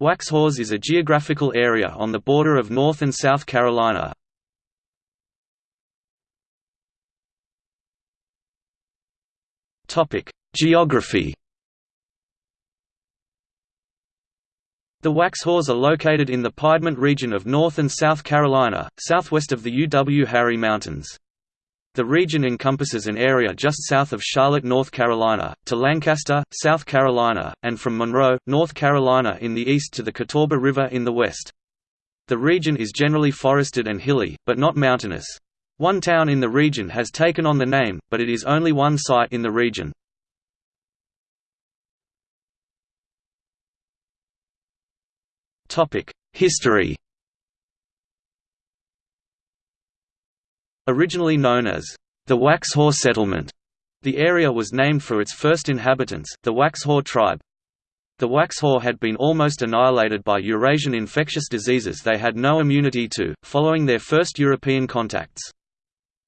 Waxhaws is a geographical area on the border of North and South Carolina. Geography The Waxhaws are located in the Piedmont region of North and South Carolina, southwest of the Uwharrie Mountains. The region encompasses an area just south of Charlotte, North Carolina, to Lancaster, South Carolina, and from Monroe, North Carolina in the east to the Catawba River in the west. The region is generally forested and hilly, but not mountainous. One town in the region has taken on the name, but it is only one site in the region. History Originally known as the Waxhaw Settlement, the area was named for its first inhabitants, the Waxhaw tribe. The Waxhaw had been almost annihilated by Eurasian infectious diseases they had no immunity to, following their first European contacts.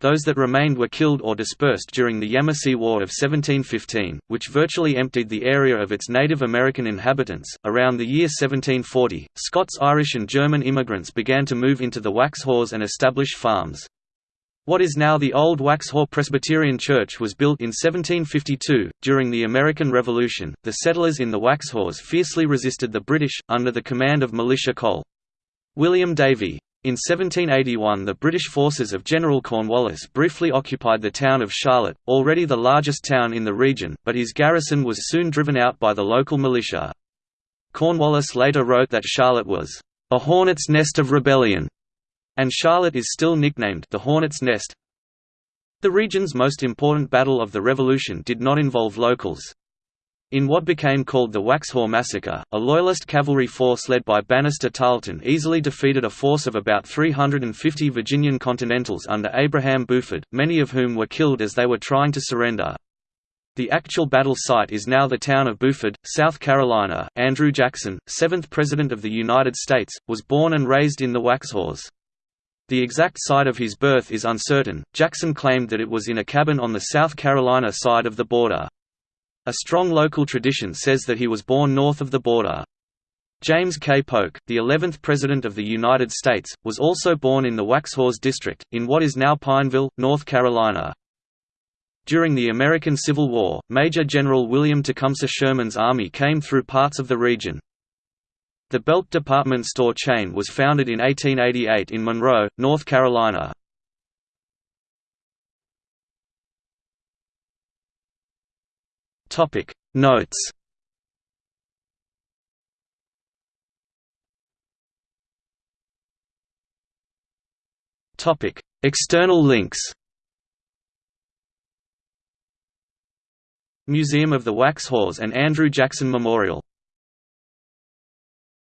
Those that remained were killed or dispersed during the Yamasee War of 1715, which virtually emptied the area of its Native American inhabitants. Around the year 1740, Scots, Irish, and German immigrants began to move into the Waxhaws and establish farms. What is now the Old Waxhaw Presbyterian Church was built in 1752. During the American Revolution, the settlers in the Waxhaws fiercely resisted the British, under the command of Militia Col. William Davie. In 1781 the British forces of General Cornwallis briefly occupied the town of Charlotte, already the largest town in the region, but his garrison was soon driven out by the local militia. Cornwallis later wrote that Charlotte was, "...a hornet's nest of rebellion", and Charlotte is still nicknamed the Hornet's Nest. The region's most important battle of the Revolution did not involve locals, in what became called the Waxhaw Massacre, a Loyalist cavalry force led by Banastre Tarleton easily defeated a force of about 350 Virginian Continentals under Abraham Buford, many of whom were killed as they were trying to surrender. The actual battle site is now the town of Buford, South Carolina. Andrew Jackson, seventh President of the United States, was born and raised in the Waxhaws. The exact site of his birth is uncertain. Jackson claimed that it was in a cabin on the South Carolina side of the border. A strong local tradition says that he was born north of the border. James K. Polk, the 11th President of the United States, was also born in the Waxhaws District, in what is now Pineville, North Carolina. During the American Civil War, Major General William Tecumseh Sherman's army came through parts of the region. The Belk department store chain was founded in 1888 in Monroe, North Carolina. Topic Notes. Topic External links. Museum of the Waxhaws and Andrew Jackson Memorial